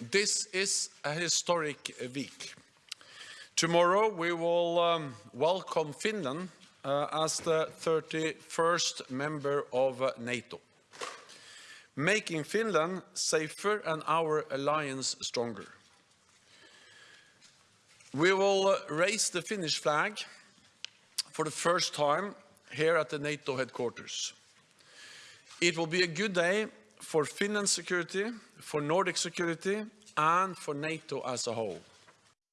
this is a historic week. Tomorrow we will um, welcome Finland uh, as the 31st member of uh, NATO, making Finland safer and our alliance stronger. We will uh, raise the Finnish flag for the first time here at the NATO headquarters. It will be a good day for Finland's security, for Nordic security, and for NATO as a whole.